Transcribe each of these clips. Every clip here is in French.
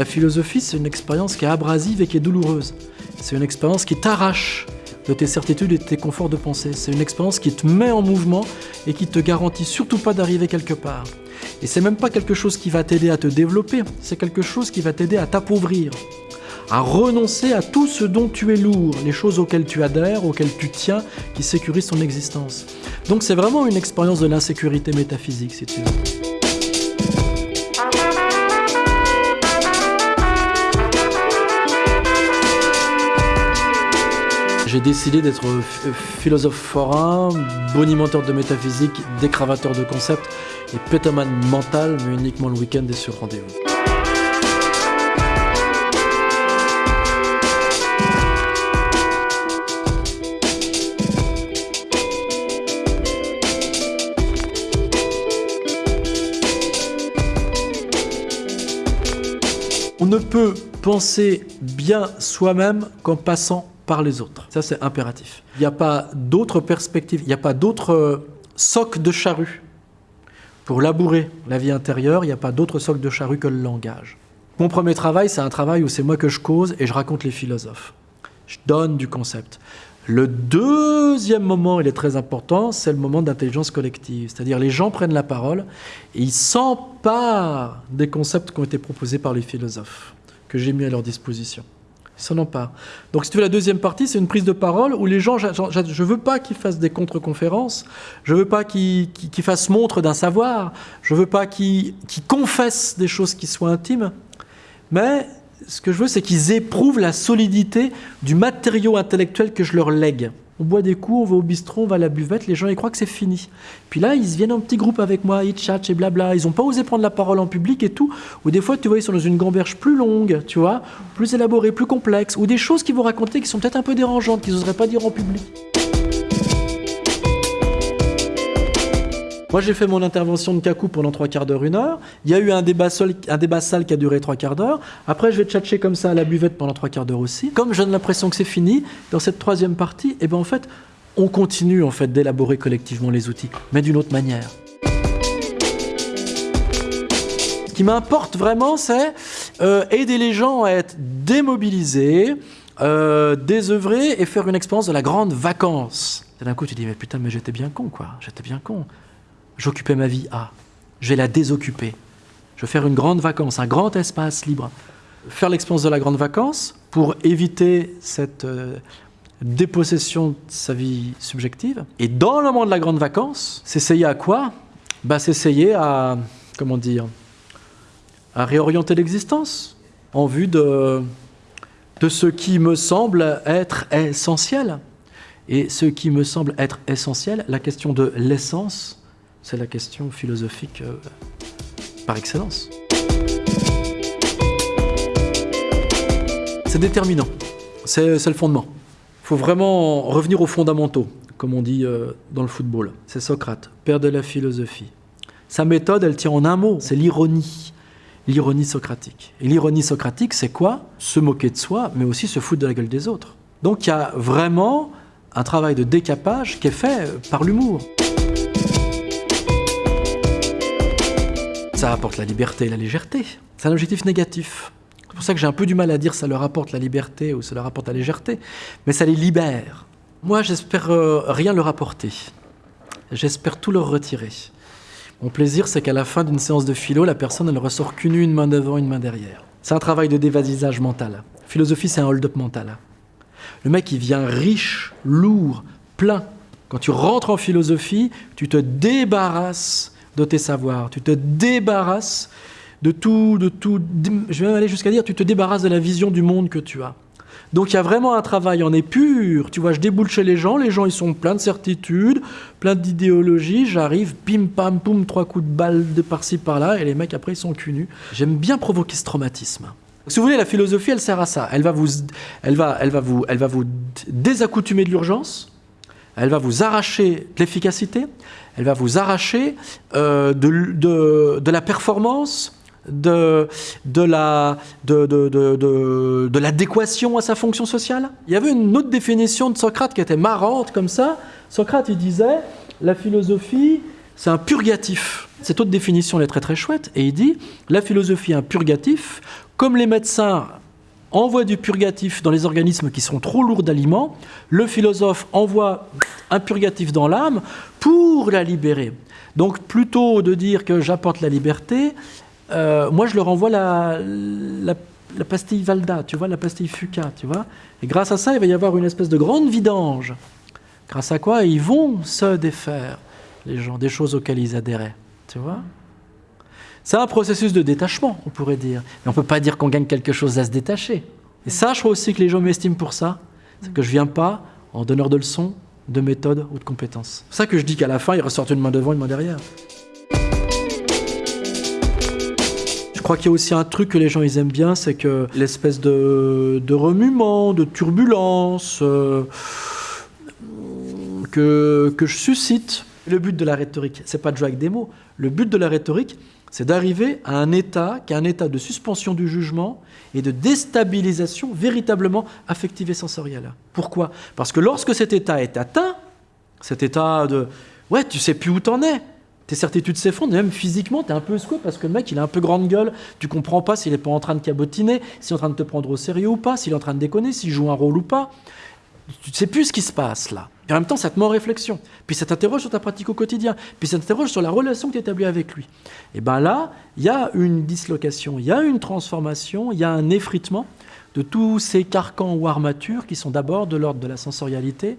La philosophie, c'est une expérience qui est abrasive et qui est douloureuse. C'est une expérience qui t'arrache de tes certitudes et de tes conforts de pensée. C'est une expérience qui te met en mouvement et qui te garantit surtout pas d'arriver quelque part. Et c'est même pas quelque chose qui va t'aider à te développer, c'est quelque chose qui va t'aider à t'appauvrir, à renoncer à tout ce dont tu es lourd, les choses auxquelles tu adhères, auxquelles tu tiens, qui sécurisent ton existence. Donc c'est vraiment une expérience de l'insécurité métaphysique, si tu veux. J'ai décidé d'être philosophe forain, bonimenteur de métaphysique, décravateur de concepts et pétoman mental, mais uniquement le week-end et sur rendez-vous. On ne peut penser bien soi-même qu'en passant les autres. Ça, c'est impératif. Il n'y a pas d'autre perspective, il n'y a pas d'autre euh, soc de charrue. Pour labourer la vie intérieure, il n'y a pas d'autre soc de charrue que le langage. Mon premier travail, c'est un travail où c'est moi que je cause et je raconte les philosophes. Je donne du concept. Le deuxième moment, il est très important, c'est le moment d'intelligence collective. C'est-à-dire les gens prennent la parole et ils s'emparent des concepts qui ont été proposés par les philosophes, que j'ai mis à leur disposition Donc si tu veux, la deuxième partie, c'est une prise de parole où les gens, je ne veux pas qu'ils fassent des contre-conférences, je ne veux pas qu'ils fassent montre d'un savoir, je ne veux pas qu'ils confessent des choses qui soient intimes, mais ce que je veux, c'est qu'ils éprouvent la solidité du matériau intellectuel que je leur lègue on boit des coups, on va au bistrot, on va à la buvette, les gens ils croient que c'est fini. Puis là, ils viennent en petit groupe avec moi, ils chatchent et blabla. Ils n'ont pas osé prendre la parole en public et tout. Ou des fois, tu vois, ils sont dans une gamberge plus longue, tu vois, plus élaborée, plus complexe. Ou des choses qu'ils vont raconter qui sont peut-être un peu dérangeantes, qu'ils n'oseraient pas dire en public. Moi, j'ai fait mon intervention de cacou pendant trois quarts d'heure, une heure. Il y a eu un débat, seul, un débat sale qui a duré trois quarts d'heure. Après, je vais tchatcher comme ça à la buvette pendant trois quarts d'heure aussi. Comme j'ai l'impression que c'est fini, dans cette troisième partie, eh ben, en fait, on continue en fait, d'élaborer collectivement les outils, mais d'une autre manière. Ce qui m'importe vraiment, c'est euh, aider les gens à être démobilisés, euh, désœuvrés et faire une expérience de la grande vacance. D'un coup, tu dis, mais putain, mais j'étais bien con, quoi. J'étais bien con j'occupais ma vie à. Je vais la désoccuper. Je vais faire une grande vacance, un grand espace libre. Faire l'expérience de la grande vacance pour éviter cette euh, dépossession de sa vie subjective. Et dans le moment de la grande vacance, s'essayer à quoi? Bah, S'essayer à, comment dire, à réorienter l'existence en vue de, de ce qui me semble être essentiel. Et ce qui me semble être essentiel, la question de l'essence, c'est la question philosophique euh, par excellence. C'est déterminant, c'est le fondement. Il faut vraiment revenir aux fondamentaux, comme on dit euh, dans le football. C'est Socrate, père de la philosophie. Sa méthode, elle tient en un mot, c'est l'ironie. L'ironie socratique. Et l'ironie socratique, c'est quoi? Se moquer de soi, mais aussi se foutre de la gueule des autres. Donc il y a vraiment un travail de décapage qui est fait par l'humour. Ça apporte la liberté et la légèreté. C'est un objectif négatif. C'est pour ça que j'ai un peu du mal à dire ça leur apporte la liberté ou ça leur apporte la légèreté, mais ça les libère. Moi, j'espère euh, rien leur apporter. J'espère tout leur retirer. Mon plaisir, c'est qu'à la fin d'une séance de philo, la personne ne ressort qu'une une main devant, une main derrière. C'est un travail de dévasisage mental. Philosophie, c'est un hold-up mental. Le mec, il vient riche, lourd, plein. Quand tu rentres en philosophie, tu te débarrasses de tes savoirs. Tu te débarrasses de tout, de tout. Je vais même aller jusqu'à dire, tu te débarrasses de la vision du monde que tu as. Donc il y a vraiment un travail en épure. Tu vois, je déboule chez les gens, les gens ils sont pleins de certitudes, pleins d'idéologies. J'arrive, pim pam poum, trois coups de balle de par-ci par-là, et les mecs après ils sont cul nus. J'aime bien provoquer ce traumatisme. Si vous voulez, la philosophie, elle sert à ça. Elle va vous, elle va, elle va vous, elle va vous désaccoutumer de l'urgence. Elle va vous arracher de l'efficacité elle va vous arracher euh, de, la performance, de, de l'adéquation à sa fonction sociale. Il y avait une autre définition de Socrate qui était marrante comme ça. Socrate, il disait, la philosophie, c'est un purgatif. Cette autre définition, elle est très très chouette, et il dit, la philosophie est un purgatif comme les médecins envoient du purgatif dans les organismes qui sont trop lourds d'aliments, le philosophe envoie un purgatif dans l'âme pour la libérer. Donc plutôt de dire que j'apporte la liberté, euh, moi je leur envoie la, la, pastille Valda, tu vois, la pastille Fuca, tu vois. Et grâce à ça, il va y avoir une espèce de grande vidange. Grâce à quoi ils vont se défaire, les gens, des choses auxquelles ils adhéraient, tu vois. C'est un processus de détachement, on pourrait dire. Mais on ne peut pas dire qu'on gagne quelque chose à se détacher. Et ça, je crois aussi que les gens m'estiment pour ça. C'est que je ne viens pas en donneur de leçons, de méthode ou de compétences. C'est ça que je dis qu'à la fin, il ressortent une main devant, une main derrière. Je crois qu'il y a aussi un truc que les gens ils aiment bien, c'est que l'espèce de, remuement, de turbulence euh, que, que je suscite. Le but de la rhétorique, c'est pas de jouer avec des mots. Le but de la rhétorique, c'est d'arriver à un état qui est un état de suspension du jugement et de déstabilisation véritablement affective et sensorielle. Pourquoi? Parce que lorsque cet état est atteint, cet état de « ouais, tu sais plus où t'en es », tes certitudes s'effondrent, même physiquement, tu es un peu secoué parce que le mec, il a un peu grande gueule, tu comprends pas s'il est pas en train de cabotiner, s'il est en train de te prendre au sérieux ou pas, s'il est en train de déconner, s'il joue un rôle ou pas. Tu sais plus ce qui se passe là. Et en même temps, ça te met en réflexion. Puis ça t'interroge sur ta pratique au quotidien. Puis ça t'interroge sur la relation que tu établis avec lui. Et bien là, il y a une dislocation, il y a une transformation, il y a un effritement de tous ces carcans ou armatures qui sont d'abord de l'ordre de la sensorialité,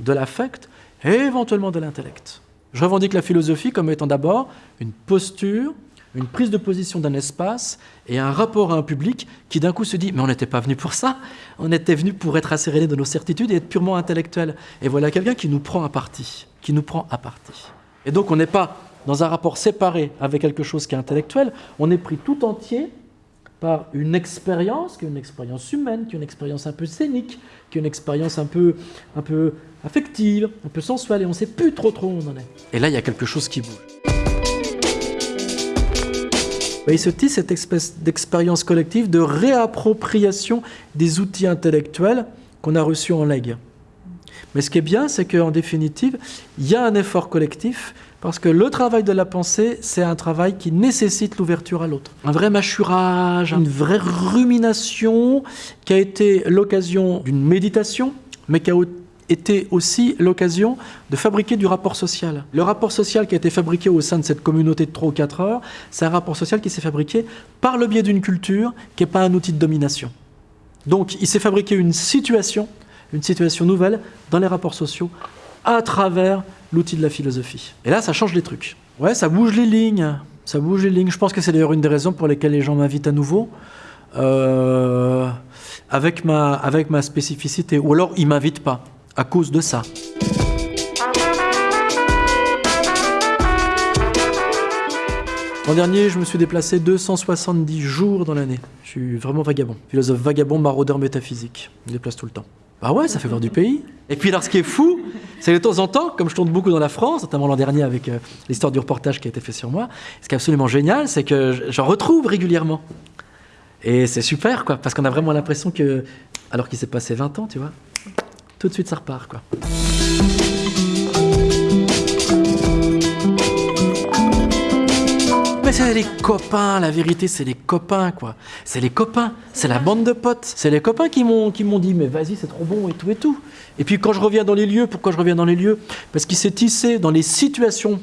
de l'affect et éventuellement de l'intellect. Je revendique la philosophie comme étant d'abord une posture une prise de position d'un espace et un rapport à un public qui d'un coup se dit « mais on n'était pas venu pour ça, on était venu pour être asséréné de nos certitudes et être purement intellectuel ». Et voilà quelqu'un qui nous prend à partie, qui nous prend à partie. Et donc on n'est pas dans un rapport séparé avec quelque chose qui est intellectuel, on est pris tout entier par une expérience, qui est une expérience humaine, qui est une expérience un peu scénique, qui est une expérience un peu, un peu affective, un peu sensuelle, et on ne sait plus trop trop où on en est. Et là, il y a quelque chose qui bouge. Bah, il se tisse cette espèce d'expérience collective de réappropriation des outils intellectuels qu'on a reçus en legs. Mais ce qui est bien, c'est qu'en définitive, il y a un effort collectif parce que le travail de la pensée, c'est un travail qui nécessite l'ouverture à l'autre. Un vrai mâchurage, une vraie rumination qui a été l'occasion d'une méditation, mais qui a était aussi l'occasion de fabriquer du rapport social. Le rapport social qui a été fabriqué au sein de cette communauté de 3 ou 4 heures, c'est un rapport social qui s'est fabriqué par le biais d'une culture qui n'est pas un outil de domination. Donc il s'est fabriqué une situation, une situation nouvelle dans les rapports sociaux à travers l'outil de la philosophie. Et là, ça change les trucs. Ouais, ça bouge les lignes. Ça bouge les lignes. Je pense que c'est d'ailleurs une des raisons pour lesquelles les gens m'invitent à nouveau. Euh, avec, ma, avec ma spécificité. Ou alors, ils ne m'invitent pas à cause de ça. L'an dernier, je me suis déplacé 270 jours dans l'année. Je suis vraiment vagabond. Philosophe vagabond, maraudeur métaphysique. Je me déplace tout le temps. Bah ouais, ça fait voir du pays. Et puis alors, ce qui est fou, c'est que de temps en temps, comme je tourne beaucoup dans la France, notamment l'an dernier avec euh, l'histoire du reportage qui a été fait sur moi, ce qui est absolument génial, c'est que j'en retrouve régulièrement. Et c'est super, quoi, parce qu'on a vraiment l'impression que, alors qu'il s'est passé 20 ans, tu vois, tout de suite ça repart quoi. Mais c'est les copains, la vérité c'est les copains quoi. C'est les copains, c'est la bande de potes. C'est les copains qui m'ont dit mais vas-y c'est trop bon et tout et tout. Et puis quand je reviens dans les lieux, pourquoi je reviens dans les lieux? Parce qu'il s'est tissé dans les situations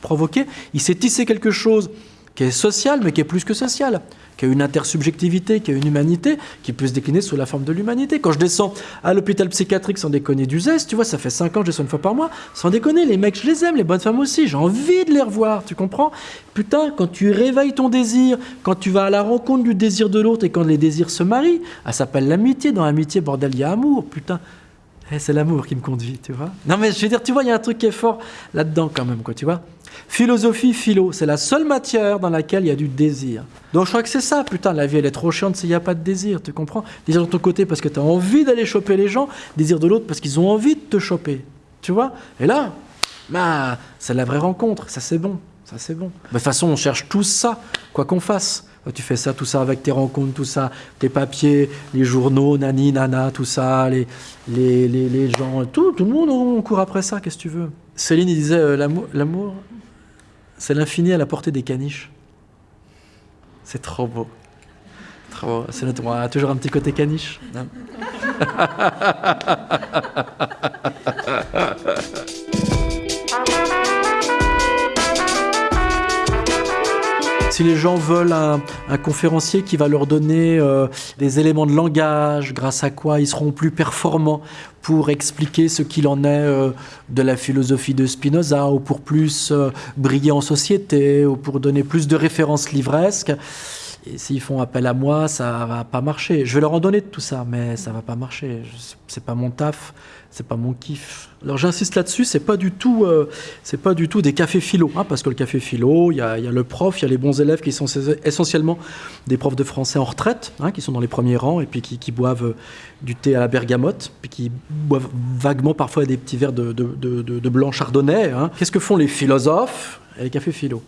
provoquées, il s'est tissé quelque chose qui est social mais qui est plus que social qui a une intersubjectivité, qui a une humanité, qui peut se décliner sous la forme de l'humanité. Quand je descends à l'hôpital psychiatrique sans déconner du zeste, tu vois, ça fait 5 ans que je descends une fois par mois, sans déconner, les mecs, je les aime, les bonnes femmes aussi, j'ai envie de les revoir, tu comprends? Putain, quand tu réveilles ton désir, quand tu vas à la rencontre du désir de l'autre et quand les désirs se marient, ça s'appelle l'amitié. Dans l'amitié, bordel, il y a amour, putain. Eh, c'est l'amour qui me conduit, tu vois. Non mais je veux dire, tu vois, il y a un truc qui est fort là-dedans quand même, quoi, tu vois. Philosophie, philo, c'est la seule matière dans laquelle il y a du désir. Donc je crois que c'est ça, putain, la vie elle est trop chiante s'il n'y a pas de désir, tu comprends? Désir de ton côté parce que tu as envie d'aller choper les gens, désir de l'autre parce qu'ils ont envie de te choper, tu vois? Et là, bah, c'est la vraie rencontre, ça c'est bon, ça c'est bon. De toute façon, on cherche tous ça, quoi qu'on fasse. Tu fais ça, tout ça avec tes rencontres, tout ça, tes papiers, les journaux, nani, nana, tout ça, les, les, les, gens, tout, tout le monde, on court après ça, qu'est-ce que tu veux? Céline, il disait, euh, l'amour, c'est l'infini à la portée des caniches. C'est trop beau. C'est notre, on a toujours un petit côté caniche. Si les gens veulent un, conférencier qui va leur donner euh, des éléments de langage, grâce à quoi ils seront plus performants pour expliquer ce qu'il en est euh, de la philosophie de Spinoza, ou pour plus euh, briller en société, ou pour donner plus de références livresques, et s'ils font appel à moi, ça va pas marcher. Je vais leur en donner de tout ça, mais ça va pas marcher. C'est pas mon taf, c'est pas mon kiff. Alors j'insiste là-dessus, c'est pas du tout, euh, c'est pas du tout des cafés philo, hein, parce que le café philo, il y a, le prof, il y a les bons élèves qui sont essentiellement des profs de français en retraite, hein, qui sont dans les premiers rangs et puis qui, boivent euh, du thé à la bergamote, puis qui boivent vaguement parfois des petits verres de blanc chardonnay. hein. Qu'est-ce que font les philosophes et les cafés philo?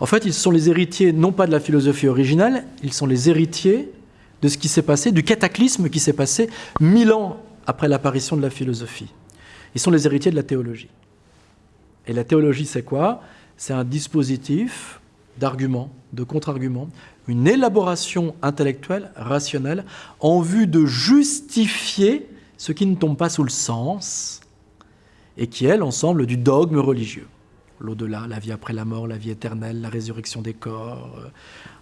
En fait, ils sont les héritiers non pas de la philosophie originale, ils sont les héritiers de ce qui s'est passé, du cataclysme qui s'est passé mille ans après l'apparition de la philosophie. Ils sont les héritiers de la théologie. Et la théologie, c'est quoi? C'est un dispositif d'arguments, de contre-arguments, une élaboration intellectuelle, rationnelle, en vue de justifier ce qui ne tombe pas sous le sens et qui est l'ensemble du dogme religieux l'au-delà, la vie après la mort, la vie éternelle, la résurrection des corps, euh,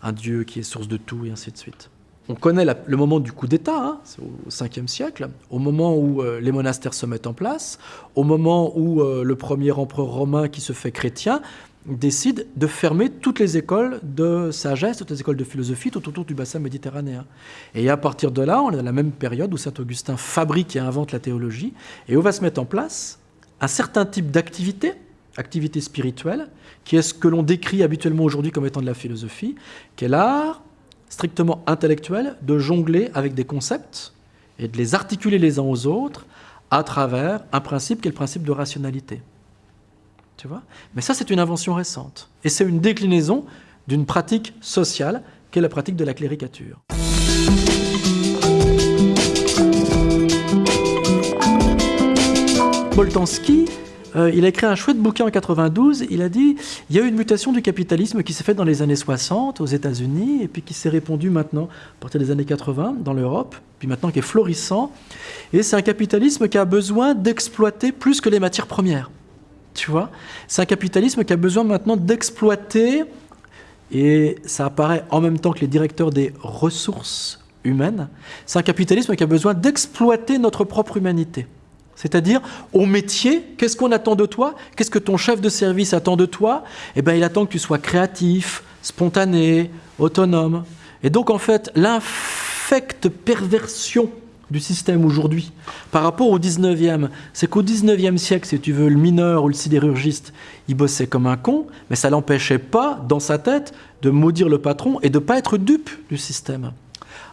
un Dieu qui est source de tout, et ainsi de suite. On connaît le moment du coup d'État, hein, au 5e siècle, au moment où euh, les monastères se mettent en place, au moment où euh, le premier empereur romain qui se fait chrétien décide de fermer toutes les écoles de sagesse, toutes les écoles de philosophie tout autour du bassin méditerranéen. Et à partir de là, on est à la même période où Saint-Augustin fabrique et invente la théologie, et où va se mettre en place un certain type d'activité, activité spirituelle, qui est ce que l'on décrit habituellement aujourd'hui comme étant de la philosophie, qui est l'art strictement intellectuel de jongler avec des concepts et de les articuler les uns aux autres à travers un principe qui est le principe de rationalité. Tu vois? Mais ça, c'est une invention récente. Et c'est une déclinaison d'une pratique sociale qui est la pratique de la cléricature. Boltanski, euh, il a écrit un chouette bouquin en 92. Il a dit il y a eu une mutation du capitalisme qui s'est faite dans les années 60 aux États-Unis et puis qui s'est répandue maintenant à partir des années 80 dans l'Europe, puis maintenant qui est florissant. Et c'est un capitalisme qui a besoin d'exploiter plus que les matières premières. Tu vois? C'est un capitalisme qui a besoin maintenant d'exploiter, et ça apparaît en même temps que les directeurs des ressources humaines, c'est un capitalisme qui a besoin d'exploiter notre propre humanité. C'est-à-dire, au métier, qu'est-ce qu'on attend de toi? Qu'est-ce que ton chef de service attend de toi? Eh bien, il attend que tu sois créatif, spontané, autonome. Et donc, en fait, l'infecte perversion du système aujourd'hui par rapport au 19e, c'est qu'au 19e siècle, si tu veux, le mineur ou le sidérurgiste, il bossait comme un con, mais ça l'empêchait pas, dans sa tête, de maudire le patron et de pas être dupe du système.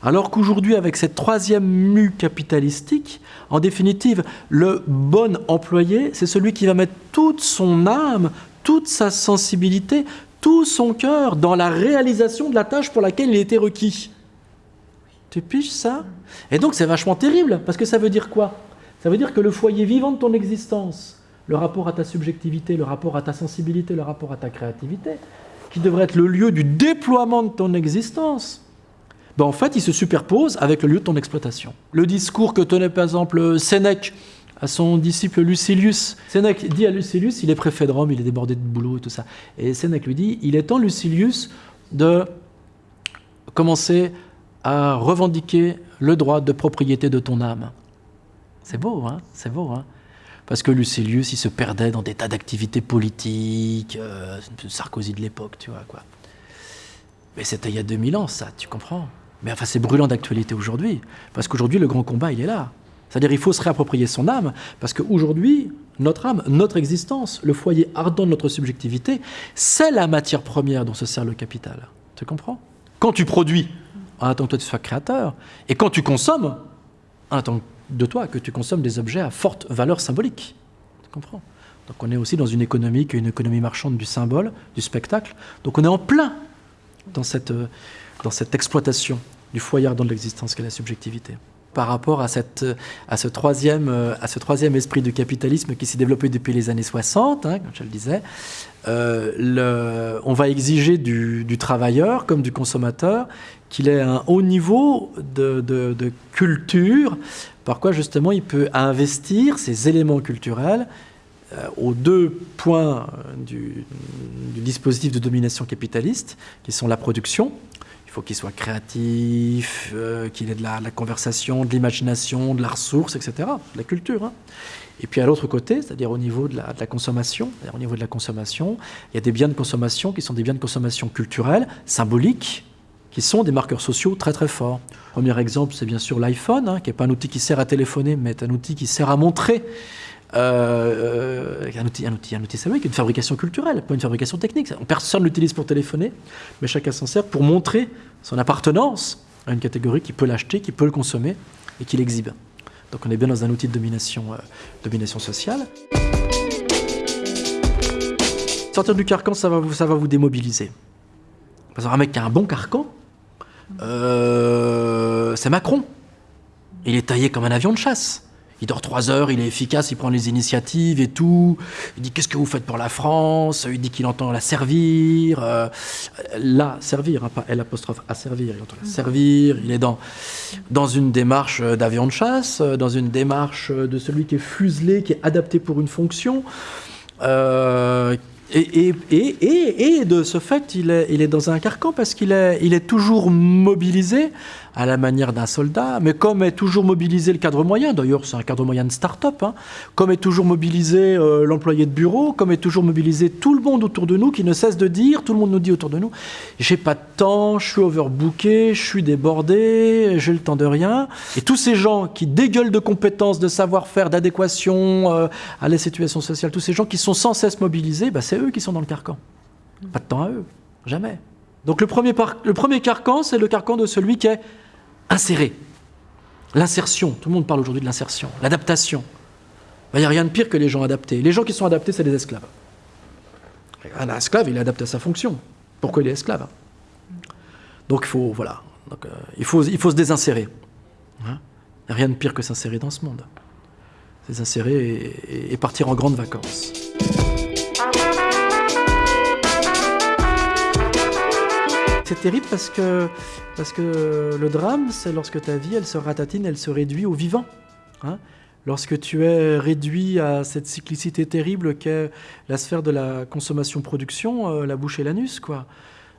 Alors qu'aujourd'hui, avec cette troisième mue capitalistique, en définitive, le bon employé, c'est celui qui va mettre toute son âme, toute sa sensibilité, tout son cœur dans la réalisation de la tâche pour laquelle il était requis. Tu piges ça? Et donc c'est vachement terrible, parce que ça veut dire quoi? Ça veut dire que le foyer vivant de ton existence, le rapport à ta subjectivité, le rapport à ta sensibilité, le rapport à ta créativité, qui devrait être le lieu du déploiement de ton existence, ben en fait, il se superpose avec le lieu de ton exploitation. Le discours que tenait par exemple Sénèque à son disciple Lucilius. Sénèque dit à Lucilius, il est préfet de Rome, il est débordé de boulot et tout ça. Et Sénèque lui dit, il est temps, Lucilius, de commencer à revendiquer le droit de propriété de ton âme. C'est beau, hein C'est beau, hein parce que Lucilius, il se perdait dans des tas d'activités politiques, euh, Sarkozy de l'époque, tu vois, quoi. Mais c'était il y a 2000 ans, ça, tu comprends Mais enfin, c'est brûlant d'actualité aujourd'hui, parce qu'aujourd'hui, le grand combat, il est là. C'est-à-dire, il faut se réapproprier son âme, parce qu'aujourd'hui, notre âme, notre existence, le foyer ardent de notre subjectivité, c'est la matière première dont se sert le capital. Tu comprends? Quand tu produis, en attendant que toi tu sois créateur, et quand tu consommes, en attendant de toi que tu consommes des objets à forte valeur symbolique. Tu comprends? Donc on est aussi dans une économie qui est une économie marchande du symbole, du spectacle. Donc on est en plein dans cette, dans cette exploitation du foyer de l'existence qu'est la subjectivité. par rapport à, cette, à, ce troisième, à ce troisième esprit du capitalisme qui s'est développé depuis les années 60, hein, comme je le disais. Euh, on va exiger du, travailleur comme du consommateur qu'il ait un haut niveau de, culture, par quoi justement il peut investir ces éléments culturels euh, aux deux points du, du dispositif de domination capitaliste, qui sont la production, faut qu'il soit créatif, euh, qu'il ait de la, conversation, de l'imagination, de la ressource, etc., de la culture. Hein. Et puis à l'autre côté, c'est-à-dire au niveau de la, consommation, au niveau de la consommation, il y a des biens de consommation qui sont des biens de consommation culturels, symboliques, qui sont des marqueurs sociaux très très forts. Premier exemple, c'est bien sûr l'iPhone, hein, qui n'est pas un outil qui sert à téléphoner, mais un outil qui sert à montrer. Euh, un outil, un outil, un outil, vrai, une fabrication culturelle, pas une fabrication technique. Personne l'utilise pour téléphoner, mais chacun s'en sert pour montrer son appartenance à une catégorie qui peut l'acheter, qui peut le consommer et qui l'exhibe. Donc on est bien dans un outil de domination, euh, domination sociale. Sortir du carcan, ça va vous, ça va vous démobiliser. Parce qu'un mec qui a un bon carcan, euh, c'est Macron. Il est taillé comme un avion de chasse. Il dort trois heures, il est efficace, il prend les initiatives et tout. Il dit qu'est-ce que vous faites pour la France? Il dit qu'il entend la servir. Euh, la servir, hein, pas L à servir. Il entend la servir. Il est dans, une démarche d'avion de chasse, dans une démarche de celui qui est fuselé, qui est adapté pour une fonction. Euh, et, et, et, et, de ce fait, il est, dans un carcan parce qu'il est, est toujours mobilisé à la manière d'un soldat, mais comme est toujours mobilisé le cadre moyen, d'ailleurs c'est un cadre moyen de start-up, hein, comme est toujours mobilisé euh, l'employé de bureau, comme est toujours mobilisé tout le monde autour de nous qui ne cesse de dire, tout le monde nous dit autour de nous, j'ai pas de temps, je suis overbooké, je suis débordé, j'ai le temps de rien. Et tous ces gens qui dégueulent de compétences, de savoir-faire, d'adéquation euh, à la situation sociale, tous ces gens qui sont sans cesse mobilisés, bah, c'est eux qui sont dans le carcan. Pas de temps à eux, jamais. Donc le premier, le premier carcan, c'est le carcan de celui qui est insérer. L'insertion, tout le monde parle aujourd'hui de l'insertion, l'adaptation. Il n'y a rien de pire que les gens adaptés. Les gens qui sont adaptés, c'est des esclaves. Un esclave, il est adapté à sa fonction. Pourquoi il est esclave Donc il faut, voilà, Donc, euh, il, faut, il se désinsérer. Hein? Rien de pire que s'insérer dans ce monde. Et, et, et partir en grandes vacances. C'est terrible parce que, parce que le drame, c'est lorsque ta vie, elle se ratatine, elle se réduit au vivant. Hein lorsque tu es réduit à cette cyclicité terrible qu'est la sphère de la consommation-production, euh, la bouche et l'anus, quoi.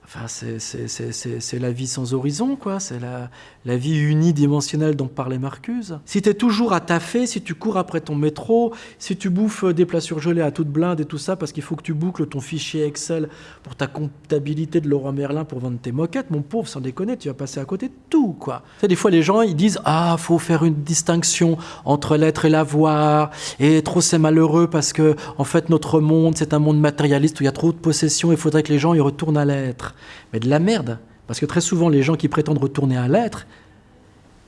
Enfin, c'est la vie sans horizon, quoi. C'est la, la, vie unidimensionnelle dont parlait Marcuse. Si tu es toujours à taffer, si tu cours après ton métro, si tu bouffes des plats surgelés à toute blinde et tout ça, parce qu'il faut que tu boucles ton fichier Excel pour ta comptabilité de Laurent Merlin pour vendre tes moquettes, mon pauvre, sans déconner, tu vas passer à côté de tout, quoi. Tu sais, des fois, les gens, ils disent Ah, faut faire une distinction entre l'être et l'avoir, et trop c'est malheureux parce que, en fait, notre monde, c'est un monde matérialiste où il y a trop de possessions, il faudrait que les gens y retournent à l'être mais de la merde. Parce que très souvent, les gens qui prétendent retourner à l'être,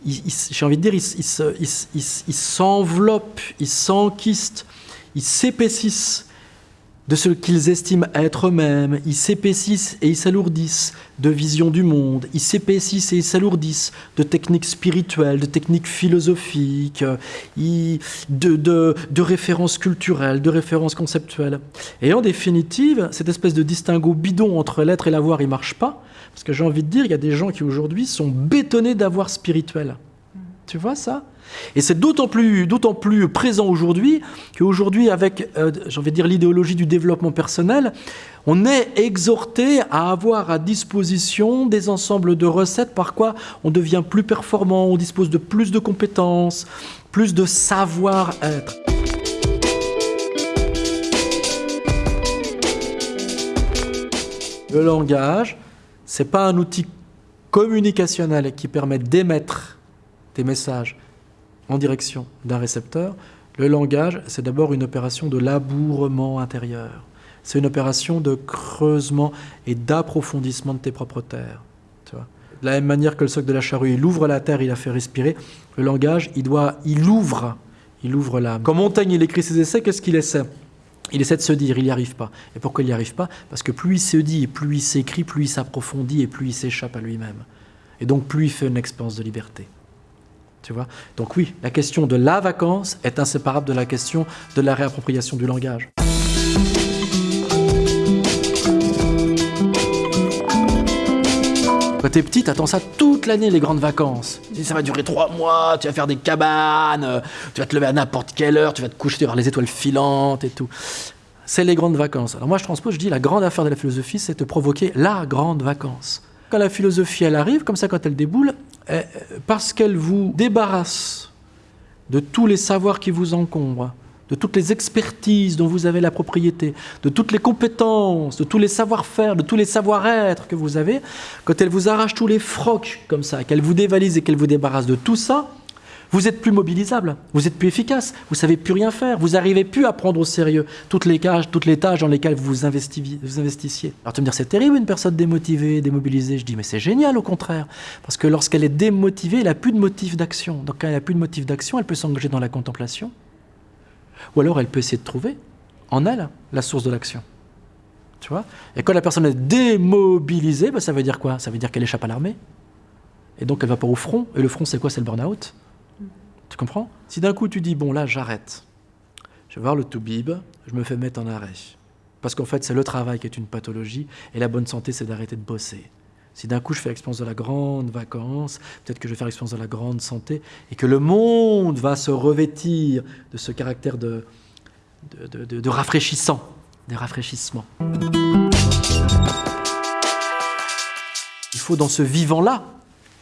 j'ai envie de dire, ils s'enveloppent, ils s'enquistent, ils s'épaississent de ce qu'ils estiment être eux-mêmes, ils s'épaississent et ils s'alourdissent de vision du monde, ils s'épaississent et ils s'alourdissent de techniques spirituelles, de techniques philosophiques, de, références culturelles, de références conceptuelles. Et en définitive, cette espèce de distinguo bidon entre l'être et l'avoir, il marche pas, parce que j'ai envie de dire, il y a des gens qui aujourd'hui sont bétonnés d'avoir spirituel. Tu vois ça? Et c'est d'autant plus, plus présent aujourd'hui qu'aujourd'hui, avec, euh, dire, l'idéologie du développement personnel, on est exhorté à avoir à disposition des ensembles de recettes par quoi on devient plus performant, on dispose de plus de compétences, plus de savoir-être. Le langage, c'est pas un outil communicationnel qui permet d'émettre des messages en direction d'un récepteur, le langage, c'est d'abord une opération de labourement intérieur. C'est une opération de creusement et d'approfondissement de tes propres terres. Tu vois de la même manière que le socle de la charrue, il ouvre la terre, il la fait respirer, le langage, il, doit, il ouvre, il ouvre l'âme. Quand Montaigne il écrit ses essais, qu'est-ce qu'il essaie? Il essaie de se dire, il n'y arrive pas. Et pourquoi il n'y arrive pas? Parce que plus il se dit, plus il s'écrit, plus il s'approfondit et plus il s'échappe à lui-même. Et donc plus il fait une expérience de liberté. Donc oui, la question de la vacance est inséparable de la question de la réappropriation du langage. Quand t'es petit, t'attends ça toute l'année, les grandes vacances. Ça va durer trois mois, tu vas faire des cabanes, euh, tu vas te lever à n'importe quelle heure, tu vas te coucher, tu vas voir les étoiles filantes et tout. C'est les grandes vacances. Alors moi, je transpose, je dis, la grande affaire de la philosophie, c'est de provoquer la grande vacance. Quand la philosophie, elle arrive, comme ça, quand elle déboule, parce qu'elle vous débarrasse de tous les savoirs qui vous encombrent, de toutes les expertises dont vous avez la propriété, de toutes les compétences, de tous les savoir-faire, de tous les savoir-être que vous avez, quand elle vous arrache tous les frocs comme ça, qu'elle vous dévalise et qu'elle vous débarrasse de tout ça, vous êtes plus mobilisable, vous êtes plus efficace, vous savez plus rien faire, vous n'arrivez plus à prendre au sérieux toutes les, tâches, toutes les tâches dans lesquelles vous vous investissiez. Alors tu me dire c'est terrible une personne démotivée, démobilisée. Je dis mais c'est génial au contraire, parce que lorsqu'elle est démotivée, elle n'a plus de motif d'action. Donc quand elle n'a plus de motif d'action, elle peut s'engager dans la contemplation, ou alors elle peut essayer de trouver en elle la source de l'action. Tu vois? Et quand la personne est démobilisée, bah, ça veut dire quoi? Ça veut dire qu'elle échappe à l'armée. Et donc elle va pas au front. Et le front, c'est quoi? C'est le burn-out. Tu comprends? Si d'un coup tu dis, bon là, j'arrête. Je vais voir le toubib, je me fais mettre en arrêt. Parce qu'en fait, c'est le travail qui est une pathologie. Et la bonne santé, c'est d'arrêter de bosser. Si d'un coup je fais l'expérience de la grande vacance, peut-être que je vais faire l'expérience de la grande santé, et que le monde va se revêtir de ce caractère de, de, rafraîchissant, des rafraîchissements. Il faut dans ce vivant-là,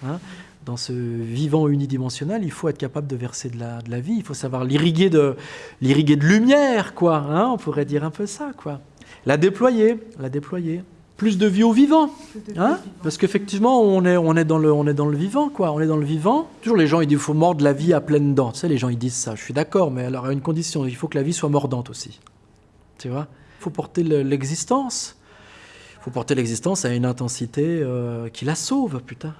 hein, dans ce vivant unidimensionnel, il faut être capable de verser de la, de la vie, il faut savoir l'irriguer de, l'irriguer de lumière, quoi. Hein, on pourrait dire un peu ça, quoi. La déployer, la déployer plus de vie au vivant. Hein Parce qu'effectivement, on est, on, est dans le, on est dans le vivant, quoi. On est dans le vivant. Toujours les gens, ils disent qu'il faut mordre la vie à pleines dents. Tu sais, les gens, ils disent ça. Je suis d'accord, mais alors à une condition, il faut que la vie soit mordante aussi. Tu vois? Il faut porter l'existence. Il faut porter l'existence à une intensité euh, qui la sauve, putain.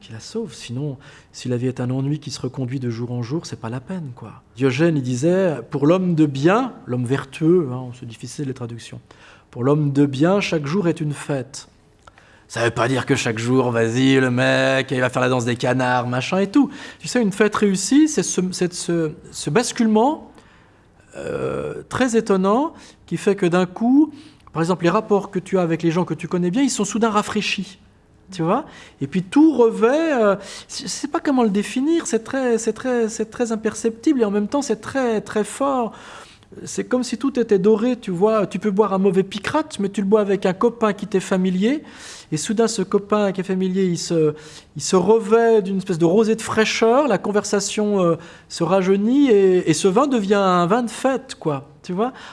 Qui la sauve. Sinon, si la vie est un ennui qui se reconduit de jour en jour, c'est pas la peine, quoi. Diogène, il disait, pour l'homme de bien, l'homme vertueux, hein, c'est difficile les traductions, pour l'homme de bien, chaque jour est une fête. Ça veut pas dire que chaque jour, vas-y, le mec, il va faire la danse des canards, machin et tout. Tu sais, une fête réussie, c'est ce, basculement euh, très étonnant qui fait que d'un coup, par exemple, les rapports que tu as avec les gens que tu connais bien, ils sont soudain rafraîchis. Tu vois Et puis tout revêt, euh, je ne sais pas comment le définir, c'est très, très, très imperceptible et en même temps c'est très, très fort c'est comme si tout était doré, tu vois. Tu peux boire un mauvais picrate, mais tu le bois avec un copain qui t'est familier. Et soudain, ce copain qui est familier, il se, il se revêt d'une espèce de rosée de fraîcheur. La conversation euh, se rajeunit et, et, ce vin devient un vin de fête, quoi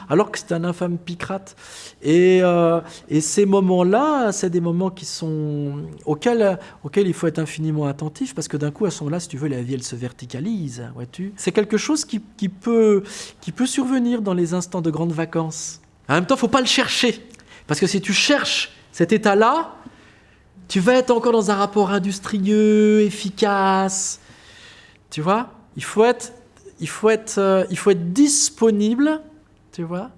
alors que c'est un infâme picrate. Et, euh, et ces moments-là, c'est des moments qui sont auxquels, auxquels il faut être infiniment attentif, parce que d'un coup, à ce moment-là, si tu veux, la vie, elle se verticalise, vois-tu. C'est quelque chose qui, peut, qui peut survenir dans les instants de grandes vacances. En même temps, faut pas le chercher, parce que si tu cherches cet état-là, tu vas être encore dans un rapport industrieux, efficace, tu vois. Il faut être, il faut être, euh, il faut être disponible tu vois,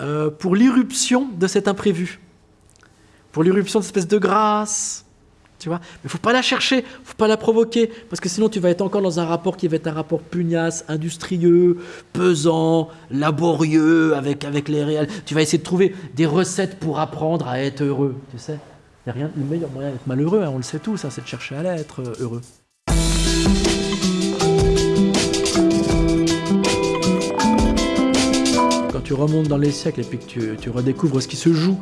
euh, pour l'irruption de cet imprévu, pour l'irruption de cette espèce de grâce, tu vois. Mais faut pas la chercher, faut pas la provoquer, parce que sinon tu vas être encore dans un rapport qui va être un rapport pugnace, industrieux, pesant, laborieux avec, avec les réels. Tu vas essayer de trouver des recettes pour apprendre à être heureux, tu sais. N'y a rien, le meilleur moyen d'être malheureux, hein, on le sait tous, ça, c'est de chercher à l'être euh, heureux. Tu remontes dans les siècles et puis que tu, redécouvres ce qui se joue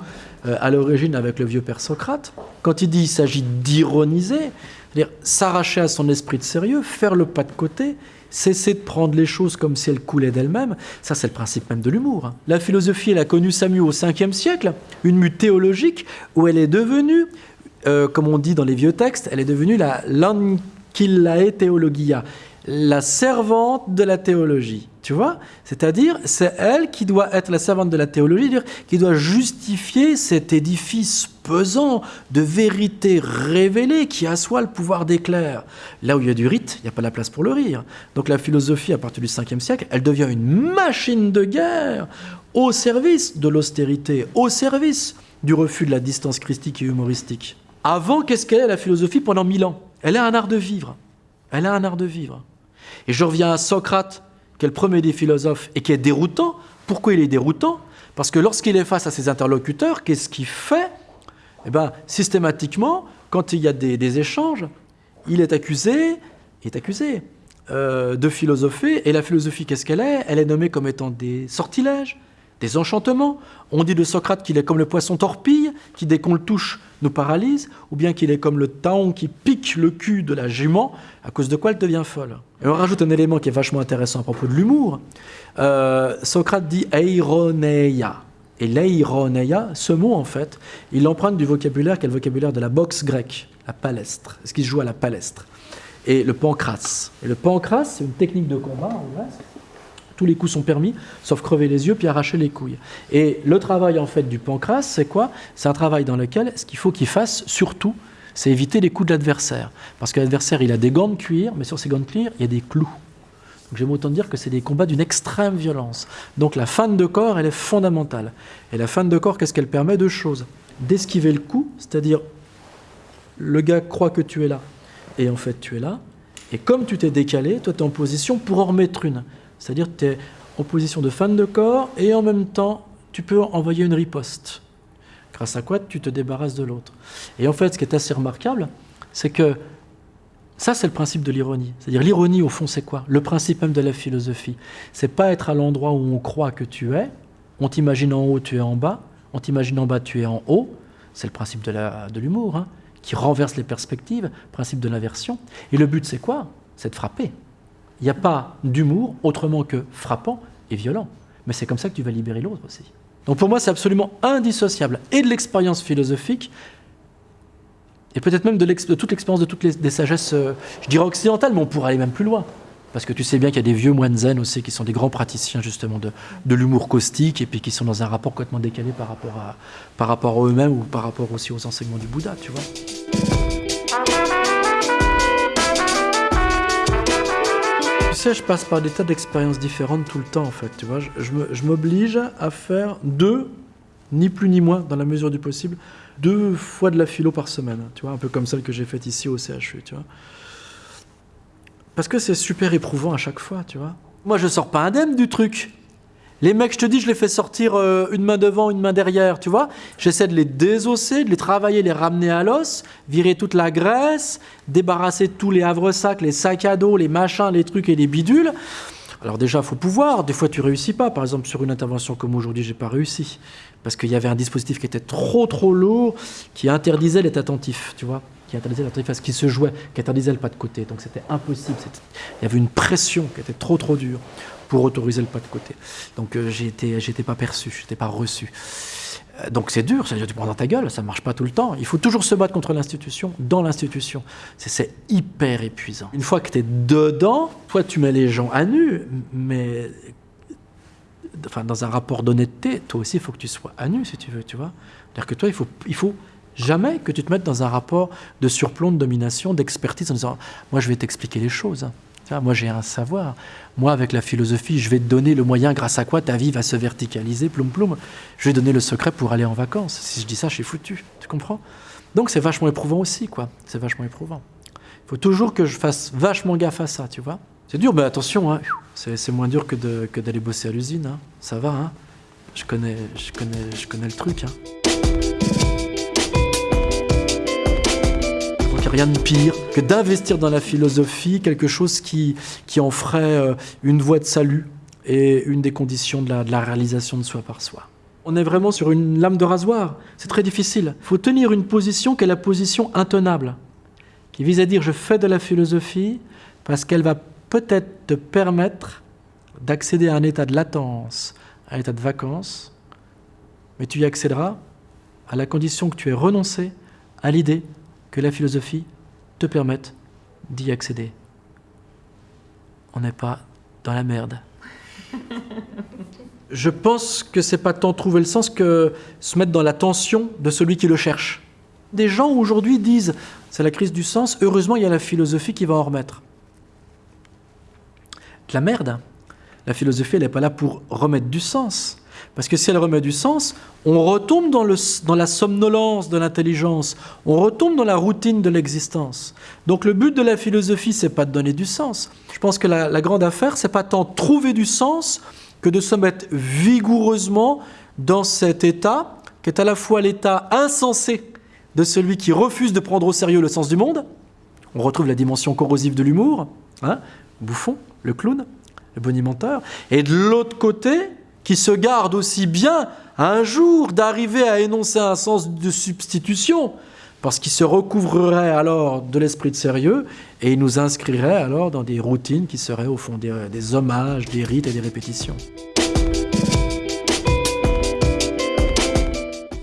euh, à l'origine avec le vieux père Socrate, quand il dit qu'il s'agit d'ironiser, c'est-à-dire s'arracher à son esprit de sérieux, faire le pas de côté, cesser de prendre les choses comme si elles coulaient d'elles-mêmes, ça c'est le principe même de l'humour. Hein. La philosophie, elle a connu sa mue au 5e siècle, une mue théologique où elle est devenue, euh, comme on dit dans les vieux textes, elle est devenue la lanquillae theologia, la servante de la théologie. Tu vois? C'est-à-dire, c'est elle qui doit être la servante de la théologie, qui doit justifier cet édifice pesant de vérité révélée qui assoit le pouvoir d'éclair. Là où il y a du rite, il n'y a pas la place pour le rire. Donc la philosophie, à partir du 5e siècle, elle devient une machine de guerre au service de l'austérité, au service du refus de la distance christique et humoristique. Avant, qu'est-ce qu'elle est la philosophie? Pendant mille ans Elle est un art de vivre. Elle a un art de vivre. Et je reviens à Socrate, qui est le premier des philosophes et qui est déroutant. Pourquoi il est déroutant? Parce que lorsqu'il est face à ses interlocuteurs, qu'est-ce qu'il fait? Eh bien, systématiquement, quand il y a des, échanges, il est accusé, est accusé euh, de philosopher. Et la philosophie, qu'est-ce qu'elle est? Elle est nommée comme étant des sortilèges, des enchantements. On dit de Socrate qu'il est comme le poisson torpille, qui dès qu'on le touche nous paralyse, ou bien qu'il est comme le taon qui pique le cul de la jument, à cause de quoi elle devient folle. Et on rajoute un élément qui est vachement intéressant à propos de l'humour. Euh, Socrate dit eironeia. Et l'eironeia, ce mot en fait, il emprunte du vocabulaire qui est le vocabulaire de la boxe grecque, la palestre, ce qui se joue à la palestre, et le pancras. Et le pancras, c'est une technique de combat en Grèce tous les coups sont permis, sauf crever les yeux puis arracher les couilles. Et le travail en fait du pancras, c'est quoi? C'est un travail dans lequel ce qu'il faut qu'il fasse surtout, c'est éviter les coups de l'adversaire. Parce que l'adversaire, il a des gants de cuir, mais sur ces gants de cuir, il y a des clous. Donc j'aime autant dire que c'est des combats d'une extrême violence. Donc la fente de corps, elle est fondamentale. Et la fente de corps, qu'est-ce qu'elle permet? Deux choses. D'esquiver le coup, c'est-à-dire le gars croit que tu es là, et en fait tu es là. Et comme tu t'es décalé, toi tu es en position pour en remettre une. C'est-à-dire tu es en position de fan de corps et en même temps, tu peux envoyer une riposte. Grâce à quoi tu te débarrasses de l'autre. Et en fait, ce qui est assez remarquable, c'est que ça, c'est le principe de l'ironie. C'est-à-dire, l'ironie, au fond, c'est quoi? Le principe même de la philosophie. C'est pas être à l'endroit où on croit que tu es. On t'imagine en haut, tu es en bas. On t'imagine en bas, tu es en haut. C'est le principe de l'humour, hein, qui renverse les perspectives, principe de l'inversion. Et le but, c'est quoi? C'est de frapper. Il n'y a pas d'humour autrement que frappant et violent. Mais c'est comme ça que tu vas libérer l'autre aussi. Donc pour moi, c'est absolument indissociable et de l'expérience philosophique, et peut-être même de, toute l'expérience de toutes les des sagesses, euh, je dirais occidentales, mais on pourrait aller même plus loin. Parce que tu sais bien qu'il y a des vieux moines zen aussi qui sont des grands praticiens justement de, de l'humour caustique et puis qui sont dans un rapport complètement décalé par rapport à, par rapport à eux-mêmes ou par rapport aussi aux enseignements du Bouddha, tu vois. Je passe par des tas d'expériences différentes tout le temps, en fait. Tu vois, je, m'oblige à faire deux, ni plus ni moins, dans la mesure du possible, deux fois de la philo par semaine. Tu vois, un peu comme celle que j'ai faite ici au CHU, tu vois. Parce que c'est super éprouvant à chaque fois, tu vois. Moi, je sors pas indemne du truc. Les mecs, je te dis, je les fais sortir euh, une main devant, une main derrière, tu vois. J'essaie de les désosser, de les travailler, les ramener à l'os, virer toute la graisse, débarrasser tous les havres-sacs, les sacs à dos, les machins, les trucs et les bidules. Alors déjà, il faut pouvoir. Des fois, tu réussis pas. Par exemple, sur une intervention comme aujourd'hui, j'ai pas réussi parce qu'il y avait un dispositif qui était trop trop lourd, qui interdisait l'être attentif, tu vois, qui interdisait ce qui se jouait, qui interdisait le pas de côté. Donc c'était impossible. Il y avait une pression qui était trop trop dure pour autoriser le pas de côté. Donc euh, j'étais, j'étais pas perçu, j'étais pas reçu. Euh, donc c'est dur, ça tu prends dans ta gueule, ça marche pas tout le temps. Il faut toujours se battre contre l'institution, dans l'institution. C'est, hyper épuisant. Une fois que tu es dedans, toi tu mets les gens à nu, mais enfin, dans un rapport d'honnêteté, toi aussi il faut que tu sois à nu si tu veux, tu vois. C'est-à-dire que toi il faut, il faut jamais que tu te mettes dans un rapport de surplomb, de domination, d'expertise en disant moi je vais t'expliquer les choses moi, j'ai un savoir. Moi, avec la philosophie, je vais te donner le moyen grâce à quoi ta vie va se verticaliser, ploum ploum. Je vais donner le secret pour aller en vacances. Si je dis ça, je suis foutu. Tu comprends? Donc, c'est vachement éprouvant aussi, quoi. C'est vachement éprouvant. Il faut toujours que je fasse vachement gaffe à ça, tu vois. C'est dur, mais attention, hein. c'est moins dur que d'aller bosser à l'usine. Hein. Ça va, hein. je, connais, je, connais, je connais le truc. Hein. Rien de pire que d'investir dans la philosophie quelque chose qui, qui en ferait euh, une voie de salut et une des conditions de la, de la réalisation de soi par soi. On est vraiment sur une lame de rasoir. C'est très difficile. Il faut tenir une position qui est la position intenable, qui vise à dire je fais de la philosophie parce qu'elle va peut-être te permettre d'accéder à un état de latence, à un état de vacances, mais tu y accéderas à la condition que tu aies renoncé à l'idée que la philosophie te permette d'y accéder. On n'est pas dans la merde. Je pense que c'est pas tant trouver le sens que se mettre dans la tension de celui qui le cherche. Des gens aujourd'hui disent c'est la crise du sens, heureusement il y a la philosophie qui va en remettre. De la merde. La philosophie, elle n'est pas là pour remettre du sens. Parce que si elle remet du sens, on retombe dans, la somnolence de l'intelligence, on retombe dans la routine de l'existence. Donc le but de la philosophie, c'est pas de donner du sens. Je pense que la, la grande affaire, c'est pas tant trouver du sens que de se mettre vigoureusement dans cet état, qui est à la fois l'état insensé de celui qui refuse de prendre au sérieux le sens du monde. On retrouve la dimension corrosive de l'humour, hein, Bouffon, le clown, le bonimenteur. Et de l'autre côté, qui se garde aussi bien un jour d'arriver à énoncer un sens de substitution, parce qu'il se recouvrerait alors de l'esprit de sérieux et il nous inscrirait alors dans des routines qui seraient au fond des, hommages, des rites et des répétitions.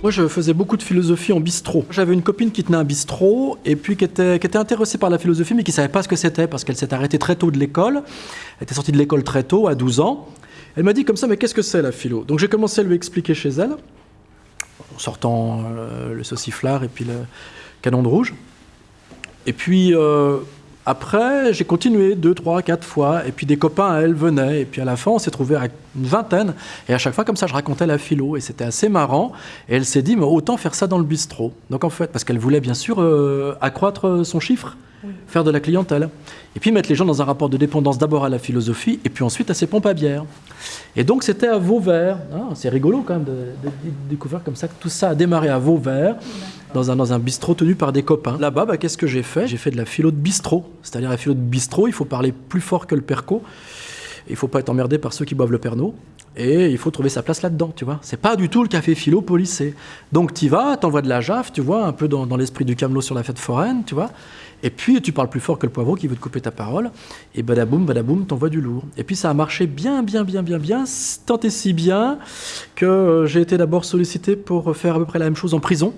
Moi, je faisais beaucoup de philosophie en bistrot. J'avais une copine qui tenait un bistrot et puis qui était, qui était intéressée par la philosophie, mais qui ne savait pas ce que c'était parce qu'elle s'est arrêtée très tôt de l'école. Elle était sortie de l'école très tôt, à 12 ans. Elle m'a dit comme ça, mais qu'est-ce que c'est la philo? Donc j'ai commencé à lui expliquer chez elle, en sortant euh, le sauciflard et puis le canon de rouge. Et puis euh, après, j'ai continué deux, trois, quatre fois, et puis des copains à elle venaient, et puis à la fin, on s'est trouvé à une vingtaine, et à chaque fois, comme ça, je racontais la philo, et c'était assez marrant, et elle s'est dit, mais autant faire ça dans le bistrot. Donc en fait, parce qu'elle voulait bien sûr euh, accroître son chiffre, faire de la clientèle, et puis mettre les gens dans un rapport de dépendance d'abord à la philosophie, et puis ensuite à ses pompes à bière. Et donc c'était à Vauvert, hein, c'est rigolo quand même de, découvrir comme ça que tout ça a démarré à Vauvert, dans un, dans un bistrot tenu par des copains. Là-bas, bah, qu'est-ce que j'ai fait? J'ai fait de la philo de bistrot. C'est-à-dire la philo de bistrot, il faut parler plus fort que le perco. Il faut pas être emmerdé par ceux qui boivent le pernod. Et il faut trouver sa place là-dedans, tu vois. C'est pas du tout le café philo policé. Donc tu vas, t'envoies de la jaffe, tu vois, un peu dans, l'esprit du camelot sur la fête foraine, tu vois. Et puis tu parles plus fort que le poivreau qui veut te couper ta parole. Et badaboum, badaboum, t'envoies du lourd. Et puis ça a marché bien, bien, bien, bien, bien, tant et si bien que euh, j'ai été d'abord sollicité pour faire à peu près la même chose en prison.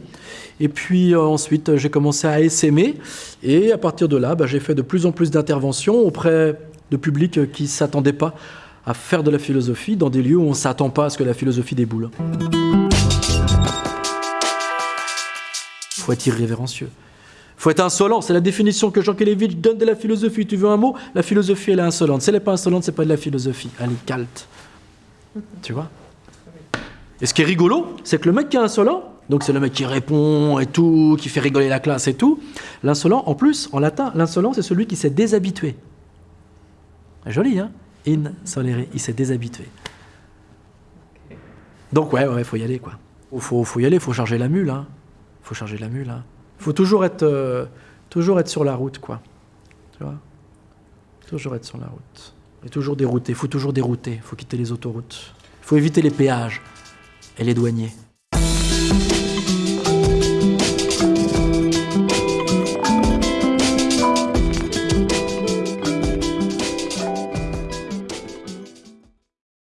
Et puis euh, ensuite, j'ai commencé à essaimer. Et à partir de là, bah, j'ai fait de plus en plus d'interventions auprès de publics qui ne s'attendaient pas à faire de la philosophie dans des lieux où on ne s'attend pas à ce que la philosophie déboule. Il faut être irrévérencieux. Il faut être insolent. C'est la définition que Jean Kelevitch donne de la philosophie. Tu veux un mot? La philosophie, elle est insolente. Si elle n'est pas insolente, c'est pas de la philosophie. Elle est calte. Tu vois? Et ce qui est rigolo, c'est que le mec qui est insolent, donc c'est le mec qui répond et tout, qui fait rigoler la classe et tout. L'insolent, en plus, en latin, l'insolent, c'est celui qui s'est déshabitué. Joli, hein? In solere, il s'est déshabitué. Donc ouais, ouais, faut y aller, quoi. Faut, faut y aller, faut charger la mule, hein. Faut charger la mule, hein. Faut toujours être, euh, toujours être sur la route, quoi. Tu vois? Toujours être sur la route. Et toujours dérouter, faut toujours dérouter, faut quitter les autoroutes. Faut éviter les péages et les douaniers.